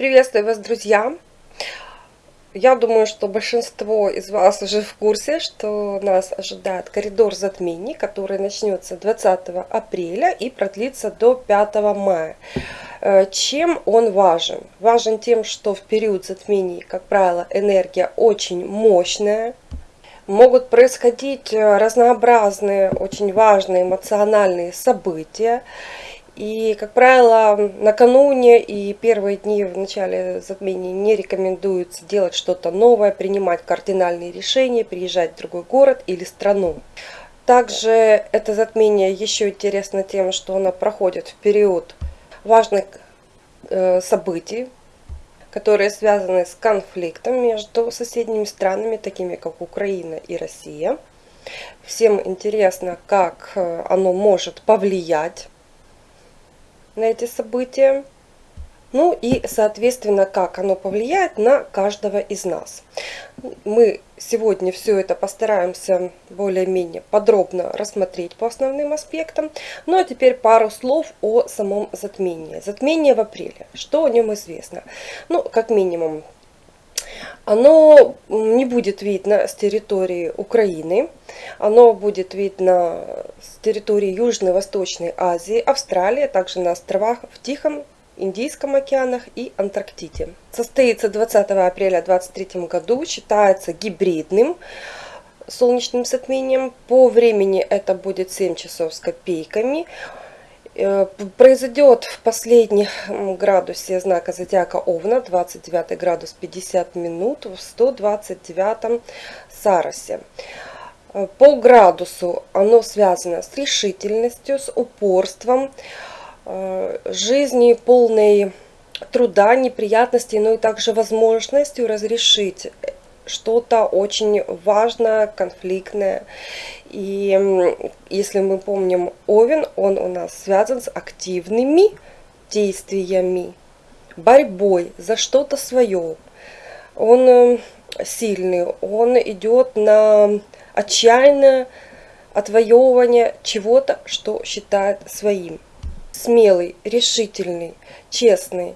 Приветствую вас, друзья! Я думаю, что большинство из вас уже в курсе, что нас ожидает коридор затмений, который начнется 20 апреля и продлится до 5 мая. Э, чем он важен? Важен тем, что в период затмений, как правило, энергия очень мощная, могут происходить э, разнообразные, очень важные эмоциональные события. И, как правило, накануне и первые дни в начале затмения не рекомендуется делать что-то новое, принимать кардинальные решения, приезжать в другой город или страну. Также это затмение еще интересно тем, что оно проходит в период важных э, событий, которые связаны с конфликтом между соседними странами, такими как Украина и Россия. Всем интересно, как э, оно может повлиять на эти события. Ну и, соответственно, как оно повлияет на каждого из нас. Мы сегодня все это постараемся более-менее подробно рассмотреть по основным аспектам. Ну а теперь пару слов о самом затмении. Затмение в апреле. Что о нем известно? Ну, как минимум, оно не будет видно с территории Украины, оно будет видно с территории Южной и Восточной Азии, Австралии, а также на островах в Тихом, Индийском океанах и Антарктиде. Состоится 20 апреля 2023 году, считается гибридным солнечным затмением. По времени это будет 7 часов с копейками. Э, произойдет в последнем градусе знака зодиака Овна, 29 градус 50 минут в 129 Саросе. Э, по градусу оно связано с решительностью, с упорством, э, жизнью полной труда, неприятностей, но и также возможностью разрешить что-то очень важное, конфликтное. И если мы помним Овен, он у нас связан с активными действиями, борьбой за что-то свое. Он э, сильный, он идет на отчаянное отвоевывание чего-то, что считает своим. Смелый, решительный, честный.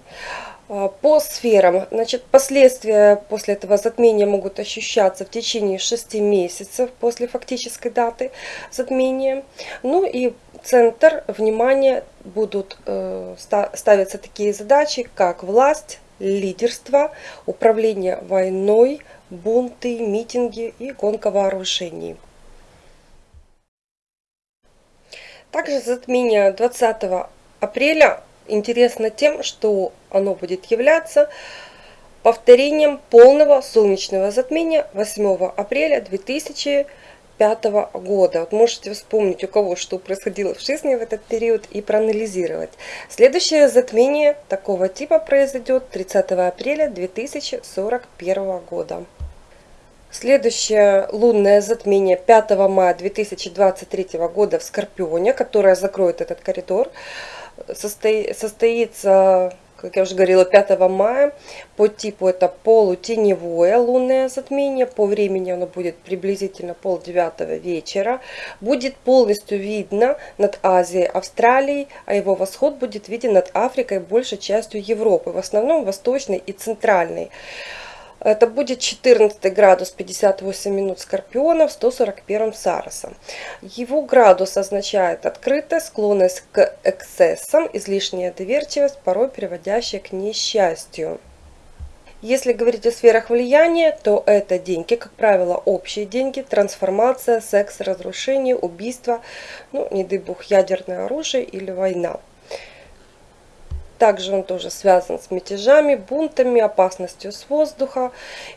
А, по сферам, значит, последствия после этого затмения могут ощущаться в течение 6 месяцев после фактической даты затмения. Ну и центр внимания будут э, ставиться такие задачи, как власть, лидерство, управление войной, бунты, митинги и гонка вооружений. Также затмение 20 апреля интересно тем, что оно будет являться повторением полного солнечного затмения 8 апреля 2005 года. Вот можете вспомнить, у кого что происходило в жизни в этот период и проанализировать. Следующее затмение такого типа произойдет 30 апреля 2041 года. Следующее лунное затмение 5 мая 2023 года в Скорпионе, которое закроет этот коридор, состоится, как я уже говорила, 5 мая. По типу это полутеневое лунное затмение. По времени оно будет приблизительно полдевятого вечера. Будет полностью видно над Азией, Австралией, а его восход будет виден над Африкой, большей частью Европы, в основном восточной и центральной. Это будет 14 градус 58 минут Скорпиона в 141 Сароса. Его градус означает открытая склонность к эксцессам, излишняя доверчивость, порой приводящая к несчастью. Если говорить о сферах влияния, то это деньги, как правило, общие деньги, трансформация, секс, разрушение, убийство, ну, не дай бог, ядерное оружие или война. Также он тоже связан с мятежами, бунтами, опасностью с воздуха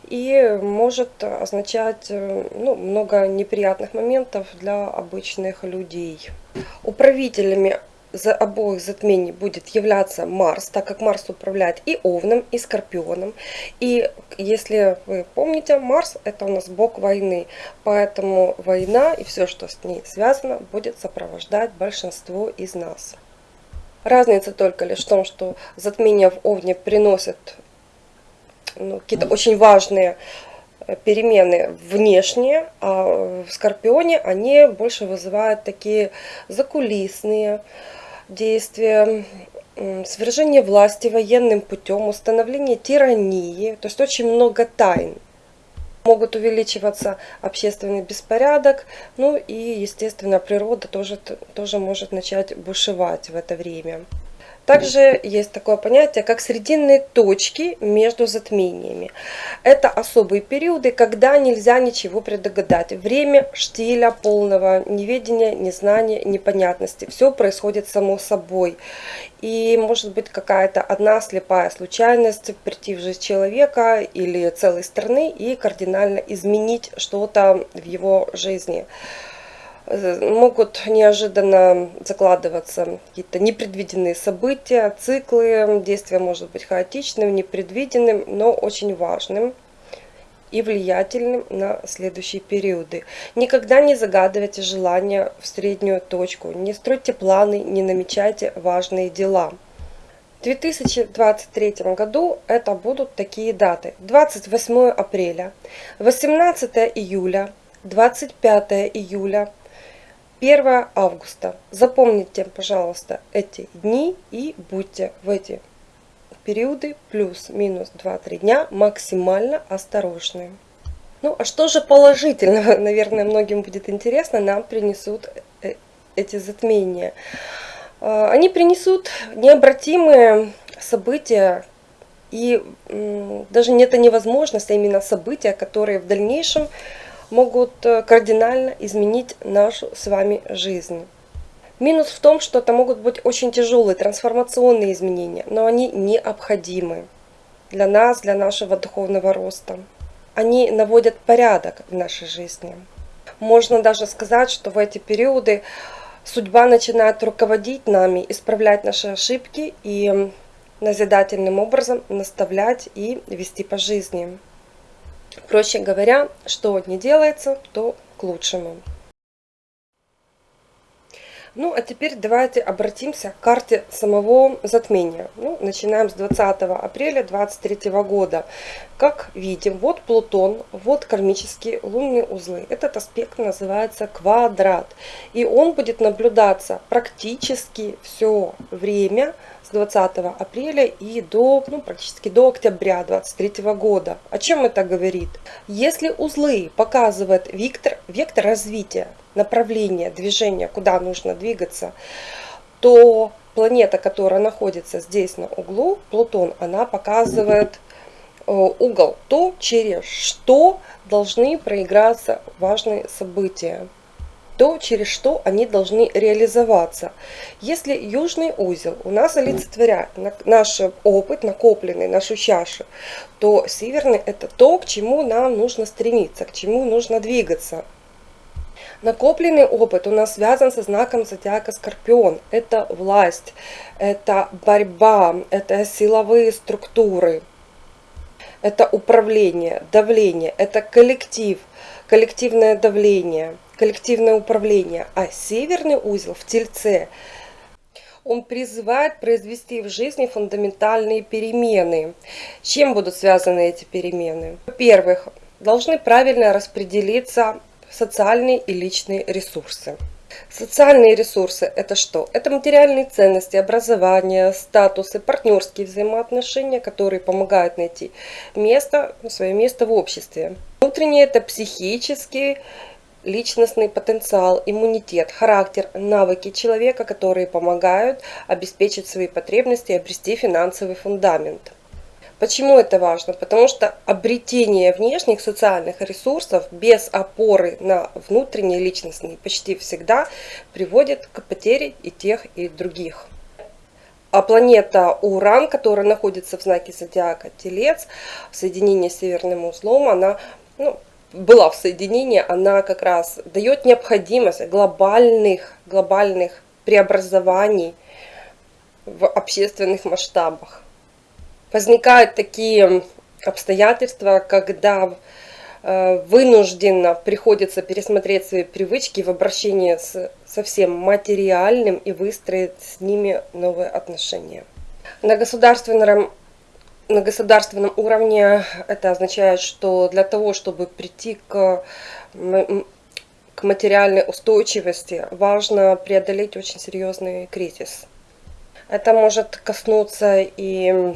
и может означать э, ну, много неприятных моментов для обычных людей. Управителями за обоих затмений будет являться Марс, так как Марс управляет и Овном, и Скорпионом. И если вы помните, Марс это у нас бог войны, поэтому война и все, что с ней связано, будет сопровождать большинство из нас. Разница только лишь в том, что затмения в Овне приносят ну, какие-то очень важные э, перемены внешние, а в Скорпионе они больше вызывают такие закулисные действия, свержение власти военным путем, установление тирании, то есть очень много тайн. Могут увеличиваться общественный беспорядок, ну и, естественно, природа тоже, тоже может начать бушевать в это время. Также есть такое понятие, как срединные точки между затмениями. Это особые периоды, когда нельзя ничего предугадать. Время штиля полного неведения, незнания, непонятности. Все происходит само собой. И может быть какая-то одна слепая случайность прийти в жизнь человека или целой страны и кардинально изменить что-то в его жизни могут неожиданно закладываться какие-то непредвиденные события, циклы. Действие может быть хаотичным, непредвиденным, но очень важным и влиятельным на следующие периоды. Никогда не загадывайте желания в среднюю точку, не стройте планы, не намечайте важные дела. В 2023 году это будут такие даты. 28 апреля, 18 июля, 25 июля, 1 августа. Запомните, пожалуйста, эти дни и будьте в эти периоды плюс-минус 2-3 дня максимально осторожны. Ну, а что же положительного, наверное, многим будет интересно, нам принесут э, эти затмения. А, они принесут необратимые события, и даже это невозможность, а именно события, которые в дальнейшем могут э, кардинально изменить нашу с вами жизнь. Минус в том, что это могут быть очень тяжелые трансформационные изменения, но они необходимы для нас, для нашего духовного роста. Они наводят порядок в нашей жизни. Можно даже сказать, что в эти периоды судьба начинает руководить нами, исправлять наши ошибки и назидательным образом наставлять и вести по жизни. Проще говоря, что не делается, то к лучшему. Ну, а теперь давайте обратимся к карте самого затмения. Ну, начинаем с 20 апреля 2023 года. Как видим, вот Плутон, вот кармические лунные узлы. Этот аспект называется квадрат. И он будет наблюдаться практически все время с 20 апреля и до, ну, практически до октября 2023 года. О чем это говорит? Если узлы показывают вектор, вектор развития, направление движения, куда нужно двигаться, то планета, которая находится здесь на углу, Плутон, она показывает угол, то, через что должны проиграться важные события то, через что они должны реализоваться. Если южный узел у нас олицетворяет наш опыт, накопленный, нашу чашу, то северный это то, к чему нам нужно стремиться, к чему нужно двигаться. Накопленный опыт у нас связан со знаком зодиака Скорпион. Это власть, это борьба, это силовые структуры, это управление, давление, это коллектив, коллективное давление – коллективное управление, а северный узел в Тельце он призывает произвести в жизни фундаментальные перемены. Чем будут связаны эти перемены? Во-первых, должны правильно распределиться социальные и личные ресурсы. Социальные ресурсы – это что? Это материальные ценности, образование, статусы, партнерские взаимоотношения, которые помогают найти место, свое место в обществе. Внутренние – это психические личностный потенциал, иммунитет, характер, навыки человека, которые помогают обеспечить свои потребности и обрести финансовый фундамент. Почему это важно? Потому что обретение внешних социальных ресурсов без опоры на внутренние личностные почти всегда приводит к потере и тех, и других. А планета Уран, которая находится в знаке зодиака Телец, в соединении с северным узлом, она ну, была в соединении, она как раз дает необходимость глобальных, глобальных преобразований в общественных масштабах. Возникают такие обстоятельства, когда э, вынужденно приходится пересмотреть свои привычки в обращении с совсем материальным и выстроить с ними новые отношения. На государственном на государственном уровне это означает, что для того, чтобы прийти к, к материальной устойчивости, важно преодолеть очень серьезный кризис. Это может коснуться и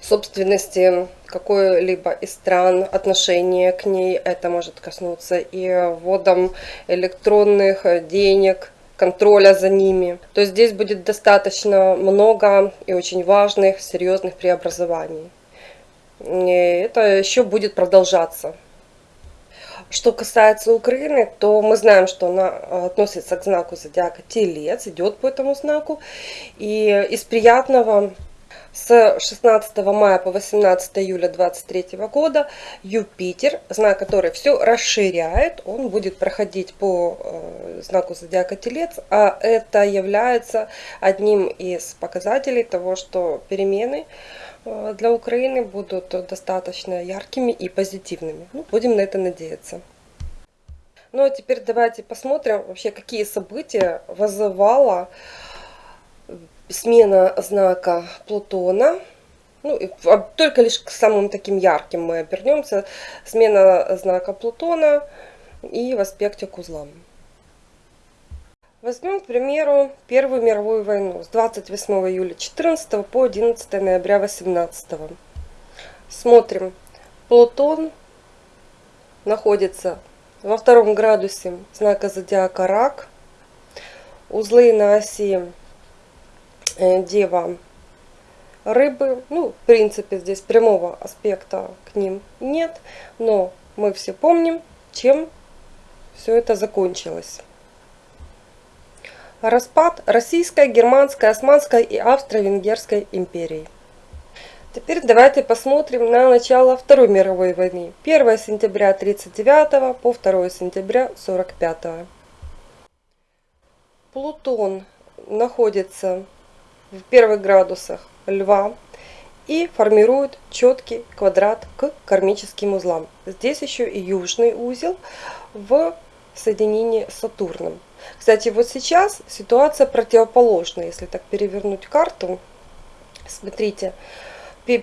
собственности какой-либо из стран, отношения к ней. Это может коснуться и вводом электронных денег, контроля за ними. То есть здесь будет достаточно много и очень важных, серьезных преобразований. И это еще будет продолжаться. Что касается Украины, то мы знаем, что она относится к знаку зодиака Телец, идет по этому знаку. И из приятного с 16 мая по 18 июля 2023 года Юпитер, знак который все расширяет, он будет проходить по э, знаку зодиака Телец, а это является одним из показателей того, что перемены э, для Украины будут достаточно яркими и позитивными. Ну, будем на это надеяться. Ну а теперь давайте посмотрим вообще, какие события вызывала смена знака Плутона. Ну, только лишь к самым таким ярким мы обернемся. Смена знака Плутона и в аспекте к узлам. Возьмем, к примеру, Первую мировую войну с 28 июля 14 по 11 ноября 18. Смотрим. Плутон находится во втором градусе знака зодиака Рак. Узлы на оси дева рыбы. Ну, в принципе, здесь прямого аспекта к ним нет, но мы все помним, чем все это закончилось. Распад Российской, Германской, Османской и Австро-Венгерской империи. Теперь давайте посмотрим на начало Второй мировой войны. 1 сентября 1939 по 2 сентября 1945. Плутон находится в первых градусах льва и формирует четкий квадрат к кармическим узлам. Здесь еще и южный узел в соединении с Сатурном. Кстати, вот сейчас ситуация противоположная. Если так перевернуть карту, смотрите, в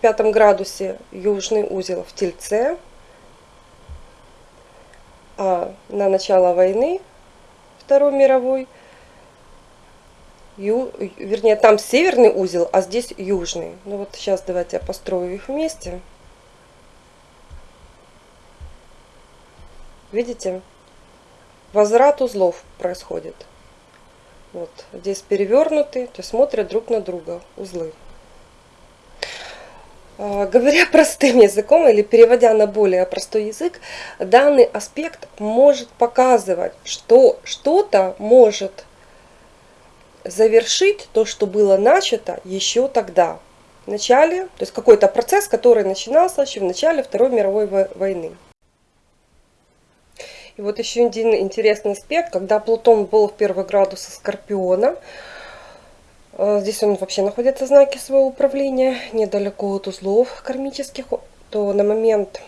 пятом градусе южный узел в Тельце, а на начало войны Второй мировой – ю, вернее, там северный узел, а здесь южный. Ну вот сейчас давайте я построю их вместе. Видите? Возврат узлов происходит. Вот здесь перевернуты, то есть смотрят друг на друга узлы. А, говоря простым языком или переводя на более простой язык, данный аспект может показывать, что что-то может завершить то, что было начато еще тогда, в начале, то есть какой-то процесс, который начинался еще в начале Второй мировой войны. И вот еще один интересный аспект, когда Плутон был в первый градус Скорпиона, э, здесь он вообще находится в знаке своего управления, недалеко от узлов кармических, то на момент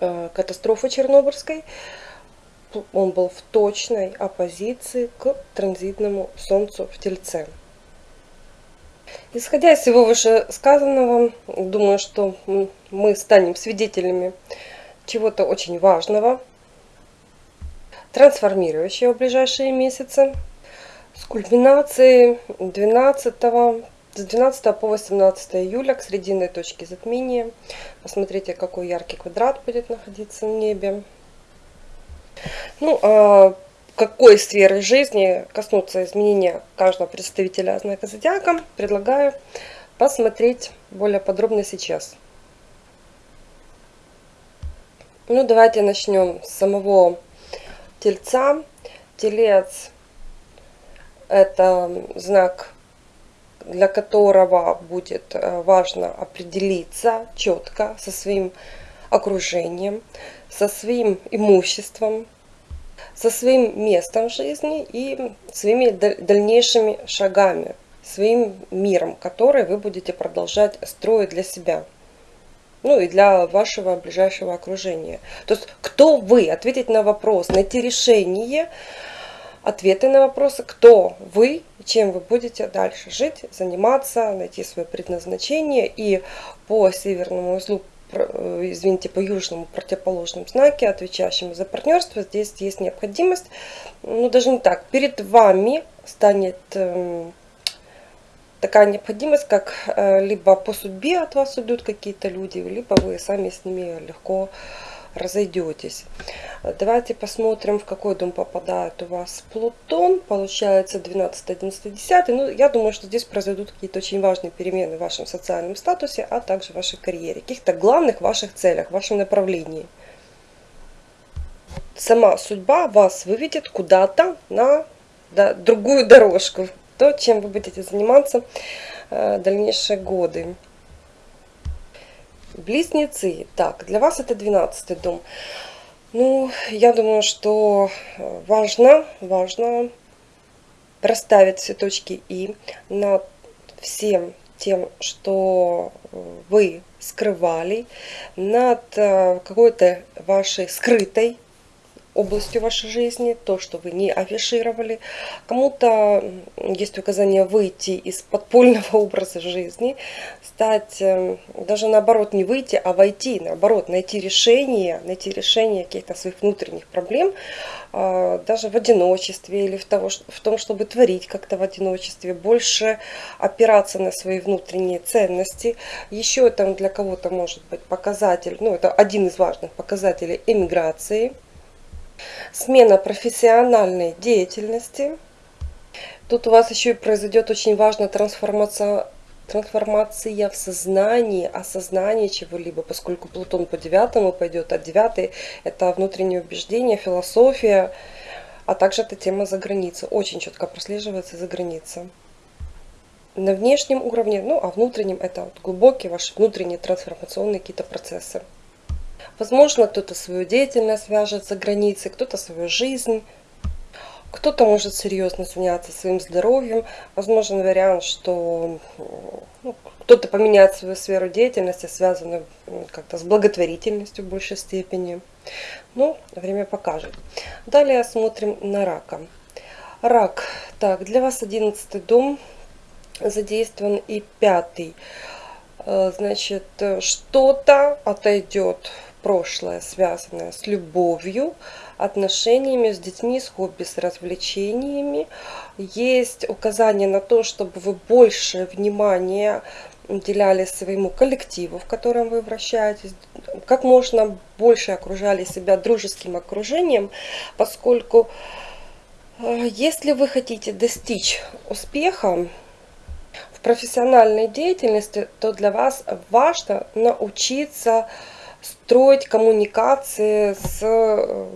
э, катастрофы Чернобыльской он был в точной оппозиции к транзитному Солнцу в Тельце. Исходя из всего вышесказанного, думаю, что мы станем свидетелями чего-то очень важного, трансформирующего в ближайшие месяцы, с кульминацией 12 с 12 по 18 июля к срединной точке затмения. Посмотрите, какой яркий квадрат будет находиться в небе. Ну, а какой сферы жизни коснутся изменения каждого представителя знака зодиака, предлагаю посмотреть более подробно сейчас. Ну, давайте начнем с самого тельца. Телец – это знак, для которого будет э, важно определиться четко со своим окружением, со своим имуществом, со своим местом жизни и своими дальнейшими шагами, своим миром, который вы будете продолжать строить для себя. Ну и для вашего ближайшего окружения. То есть, кто вы? Ответить на вопрос, найти решение, ответы на вопросы, кто вы, чем вы будете дальше жить, заниматься, найти свое предназначение. И по северному узлу извините, по южному противоположному знаке, отвечающему за партнерство, здесь есть необходимость, ну даже не так, перед вами станет эм, такая необходимость, как э, либо по судьбе от вас уйдут какие-то люди, либо вы сами с ними легко разойдетесь. Давайте посмотрим, в какой дом попадает у вас Плутон. Получается 12, 11, 10. Ну, я думаю, что здесь произойдут какие-то очень важные перемены в вашем социальном статусе, а также в вашей карьере. Каких-то главных ваших целях, в вашем направлении. Сама судьба вас выведет куда-то на да, другую дорожку. То, чем вы будете заниматься э, дальнейшие годы. Близнецы. Так, для вас это 12 дом. Ну, я думаю, что э, важно, важно расставить все точки И над всем тем, что вы скрывали, над э, какой-то вашей скрытой областью вашей жизни, то, что вы не афишировали. Кому-то есть указание выйти из подпольного образа жизни, стать, эм, даже наоборот, не выйти, а войти, наоборот, найти решение, найти решение каких-то своих внутренних проблем, а, даже в одиночестве или в, того, в том, чтобы творить как-то в одиночестве, больше опираться на свои внутренние ценности. Еще там для кого-то может быть показатель, ну это один из важных показателей эмиграции – Смена профессиональной деятельности. Тут у вас еще и произойдет очень важная трансформация, трансформация в сознании, осознание чего-либо, поскольку Плутон по девятому пойдет, а девятый это внутреннее убеждение, философия, а также эта тема за границей. Очень четко прослеживается за границей. На внешнем уровне, ну а внутреннем это вот глубокие ваши внутренние трансформационные какие-то процессы. Возможно, кто-то свою деятельность свяжет за границей, кто-то свою жизнь. Кто-то может серьезно заняться своим здоровьем. Возможен вариант, что ну, кто-то поменяет свою сферу деятельности, связанную как-то с благотворительностью в большей степени. Ну, время покажет. Далее смотрим на рака. Рак. Так, для вас 11 дом задействован и пятый. Э, значит, что-то отойдет прошлое, связанное с любовью, отношениями с детьми, с хобби, с развлечениями. Есть указание на то, чтобы вы больше внимания уделяли своему коллективу, в котором вы вращаетесь, как можно больше окружали себя дружеским окружением, поскольку э, если вы хотите достичь успеха в профессиональной деятельности, то для вас важно научиться строить коммуникации с э,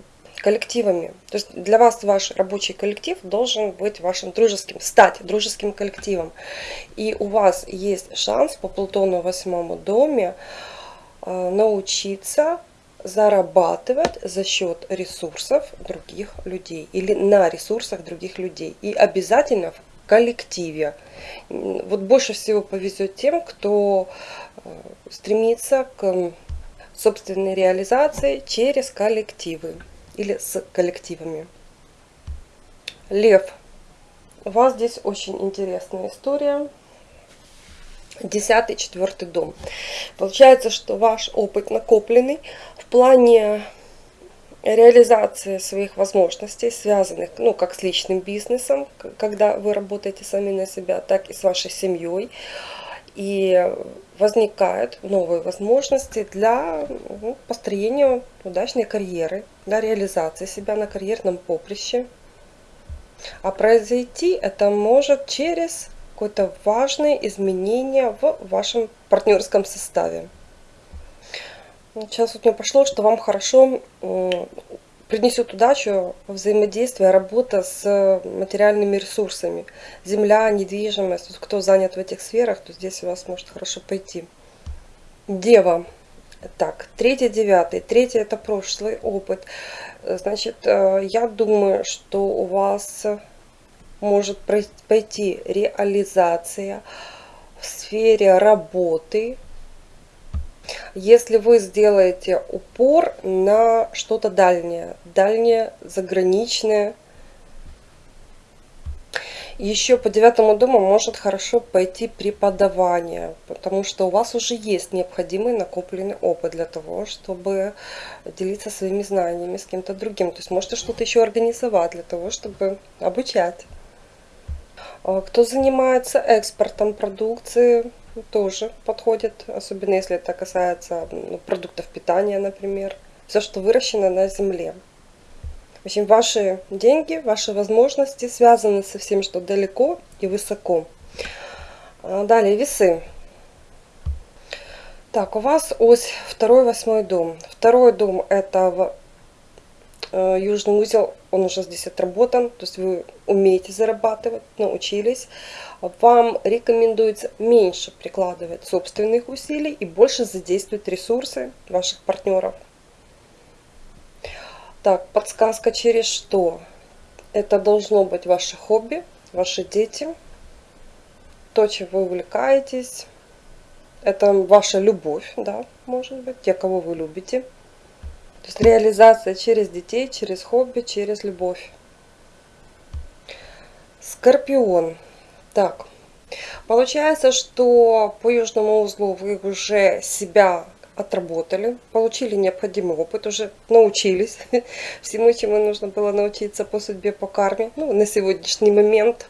коллективами. То есть для вас ваш рабочий коллектив должен быть вашим дружеским, стать дружеским коллективом. И у вас есть шанс по Плутону в восьмом доме э, научиться зарабатывать за счет ресурсов других людей или на ресурсах других людей. И обязательно в коллективе. Вот больше всего повезет тем, кто э, стремится к собственной реализации через коллективы или с коллективами. Лев. У вас здесь очень интересная история. Десятый, четвертый дом. Получается, что ваш опыт накопленный в плане реализации своих возможностей, связанных ну, как с личным бизнесом, когда вы работаете сами на себя, так и с вашей семьей. И возникают новые возможности для ну, построения удачной карьеры, для реализации себя на карьерном поприще. А произойти это может через какое-то важное изменение в вашем партнерском составе. Сейчас вот мне пошло, что вам хорошо принесет удачу взаимодействие, работа с материальными ресурсами. Земля, недвижимость. Кто занят в этих сферах, то здесь у вас может хорошо пойти. Дева. Так, третий, девятый. Третий это прошлый опыт. Значит, э, я думаю, что у вас может пойти реализация в сфере работы, если вы сделаете упор на что-то дальнее, дальнее, заграничное, Еще по девятому дому может хорошо пойти преподавание, потому что у вас уже есть необходимый накопленный опыт для того, чтобы делиться своими знаниями с кем-то другим. То есть можете что-то еще организовать для того, чтобы обучать. А кто занимается экспортом продукции, тоже подходит, особенно если это касается ну, продуктов питания, например. Все, что выращено на земле. В общем, ваши деньги, ваши возможности связаны со всем, что далеко и высоко. А, далее, весы. Так, у вас ось второй, восьмой дом. Второй дом это э, южный узел, он уже здесь отработан, то есть вы умеете зарабатывать, научились. Вам рекомендуется меньше прикладывать собственных усилий и больше задействовать ресурсы ваших партнеров. Так, подсказка через что? Это должно быть ваше хобби, ваши дети, то, чем вы увлекаетесь. Это ваша любовь, да, может быть, те, кого вы любите. То есть реализация через детей, через хобби, через любовь. Скорпион. Так, получается, что по южному узлу вы уже себя отработали, получили необходимый опыт, уже научились всему, чему нужно было научиться по судьбе, по карме, ну, на сегодняшний момент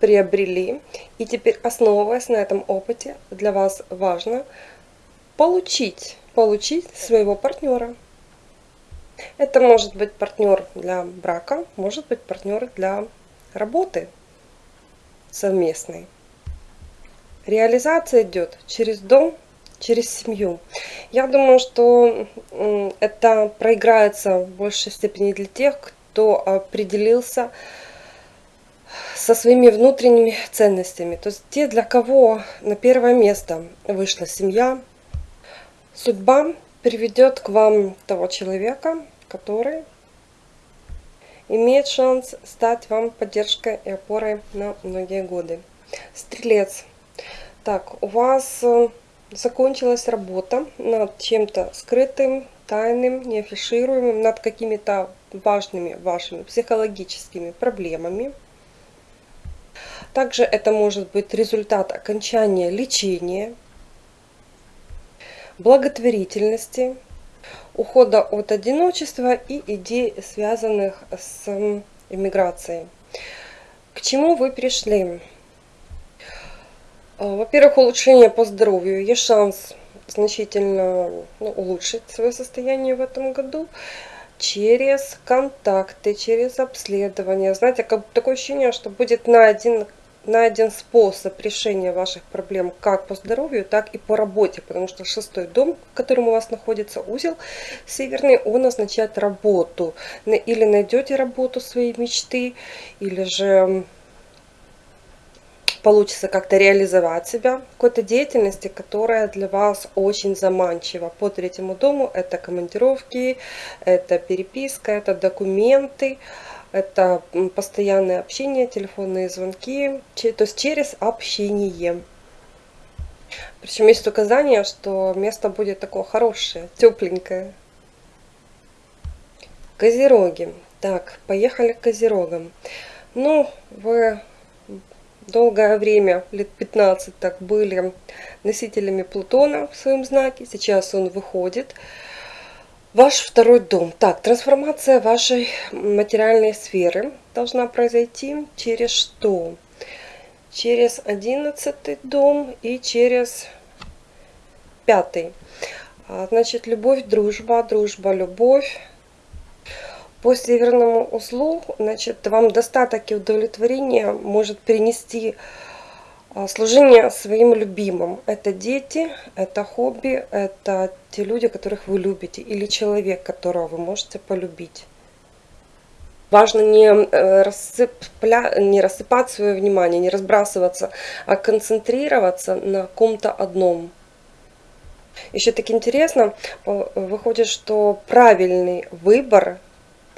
приобрели. И теперь, основываясь на этом опыте, для вас важно получить, получить своего партнера. Это может быть партнер для брака, может быть партнер для работы совместной. Реализация идет через дом, через семью. Я думаю, что это проиграется в большей степени для тех, кто определился со своими внутренними ценностями. То есть те, для кого на первое место вышла семья, судьба приведет к вам того человека, который имеет шанс стать вам поддержкой и опорой на многие годы. Стрелец. Так, у вас э, закончилась работа над чем-то скрытым, тайным, неафишируемым, над какими-то важными вашими психологическими проблемами. Также это может быть результат окончания лечения, благотворительности, ухода от одиночества и идей, связанных с иммиграцией. К чему вы пришли? А, во-первых, улучшение по здоровью. Есть шанс значительно ну, улучшить свое состояние в этом году через контакты, через обследование. Знаете, как такое ощущение, что будет найден, найден способ решения ваших проблем как по здоровью, так и по работе. Потому что шестой дом, в котором у вас находится узел северный, он означает работу. Или найдете работу своей мечты, или же получится как-то реализовать себя в какой-то деятельности, которая для вас очень заманчива. По третьему дому это командировки, это переписка, это документы, это постоянное общение, телефонные звонки, то есть через общение. Причем есть указание, что место будет такое хорошее, тепленькое. Козероги. Так, поехали к козерогам. Ну, вы долгое время, лет 15 так, были носителями Плутона в своем знаке. Сейчас он выходит. Ваш второй дом. Так, трансформация вашей материальной сферы должна произойти через что? Через одиннадцатый дом и через пятый. А, значит, любовь, дружба, дружба, любовь, по северному узлу, значит, вам достаток и удовлетворение может принести служение своим любимым. Это дети, это хобби, это те люди, которых вы любите, или человек, которого вы можете полюбить. Важно не, э, рассыпля... не рассыпать свое внимание, не разбрасываться, а концентрироваться на ком-то одном. Еще так интересно, выходит, что правильный выбор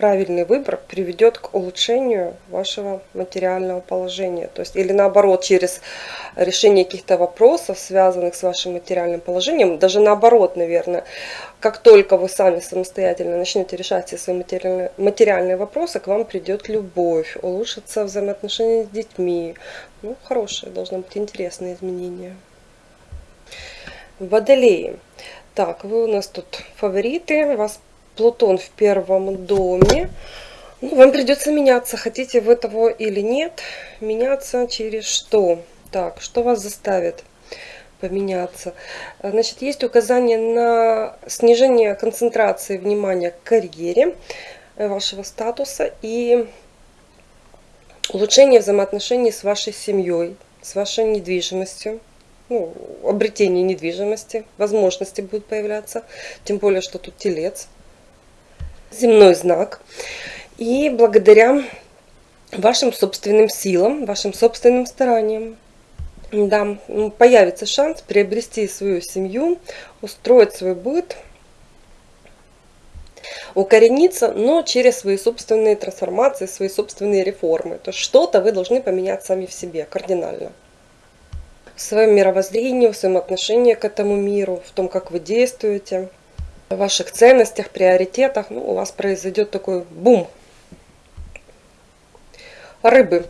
правильный выбор приведет к улучшению вашего материального положения. То есть, или наоборот, через решение каких-то вопросов, связанных с вашим материальным положением, даже наоборот, наверное, как только вы сами самостоятельно начнете решать все свои материальные, материальные вопросы, к вам придет любовь, улучшатся взаимоотношения с детьми. Ну, хорошие, должны быть интересные изменения. Водолеи. Так, вы у нас тут фавориты, вас Плутон в первом доме. Ну, вам придется меняться, хотите вы того или нет. Меняться через что? Так, что вас заставит поменяться? Значит, есть указание на снижение концентрации внимания к карьере э, вашего статуса и улучшение взаимоотношений с вашей семьей, с вашей недвижимостью ну, обретение недвижимости, возможности будут появляться, тем более, что тут телец, земной знак. И благодаря вашим собственным силам, вашим собственным стараниям, да, появится шанс приобрести свою семью, устроить свой быт, укорениться, но через свои собственные трансформации, свои собственные реформы. То есть что-то вы должны поменять сами в себе кардинально в своем мировоззрении, в своем отношении к этому миру, в том, как вы действуете, ваших ценностях, приоритетах. Ну, у вас произойдет такой бум. Рыбы.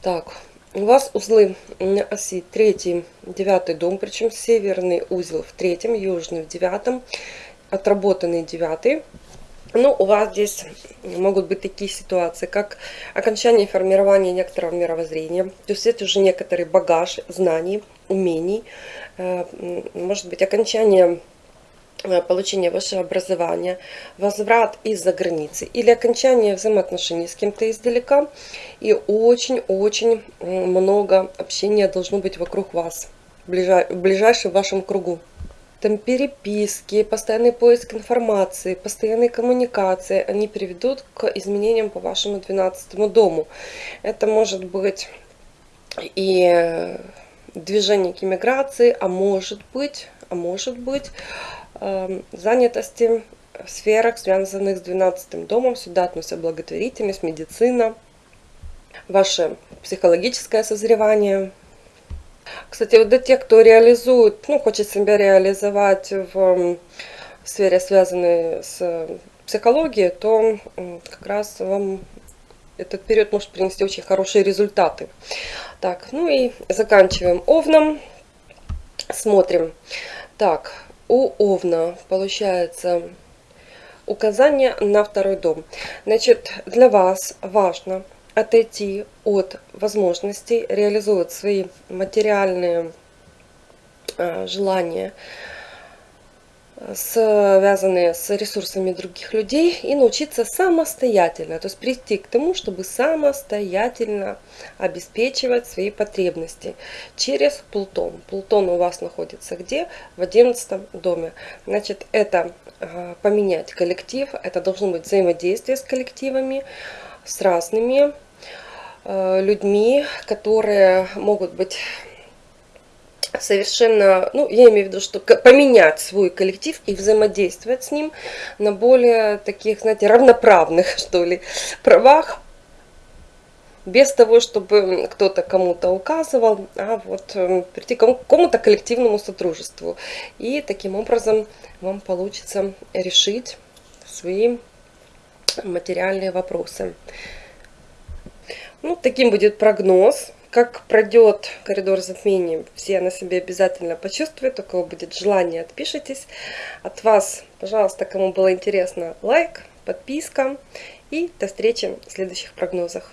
Так, у вас узлы на оси третий, девятый дом, причем северный узел в третьем, южный в девятом, отработанный девятый. Ну, у вас здесь могут быть такие ситуации, как окончание формирования некоторого мировоззрения. То есть это уже некоторый багаж знаний, умений. Э, может быть, окончание получения высшего образования, возврат из-за границы или окончание взаимоотношений с кем-то издалека. И очень-очень много общения должно быть вокруг вас, в ближайшем вашем кругу там переписки, постоянный поиск информации, постоянные коммуникации, они приведут к изменениям по вашему 12 дому. Это может быть и движение к иммиграции, а может быть, а может быть э, занятости в сферах, связанных с 12 домом. Сюда относятся благотворительность, медицина, ваше психологическое созревание, кстати, вот для тех, кто реализует, ну, хочет себя реализовать в сфере, связанной с психологией, то как раз вам этот период может принести очень хорошие результаты. Так, ну и заканчиваем овном. Смотрим. Так, у овна получается указание на второй дом. Значит, для вас важно отойти от возможностей реализовывать свои материальные э, желания, связанные с ресурсами других людей, и научиться самостоятельно, то есть прийти к тому, чтобы самостоятельно обеспечивать свои потребности через Плутон. Плутон у вас находится где? В 11 доме. Значит, это э, поменять коллектив, это должно быть взаимодействие с коллективами, с разными Э, людьми, которые могут быть совершенно, ну, я имею в виду, что поменять свой коллектив и взаимодействовать с ним на более таких, знаете, равноправных, что ли, правах, без того, чтобы кто-то кому-то указывал, а вот э, прийти к какому-то коллективному сотрудничеству. И таким образом вам получится решить свои материальные вопросы. Ну, таким будет прогноз. Как пройдет коридор затмений, все на себе обязательно почувствуют. У кого будет желание, отпишитесь. От вас, пожалуйста, кому было интересно, лайк, подписка. И до встречи в следующих прогнозах.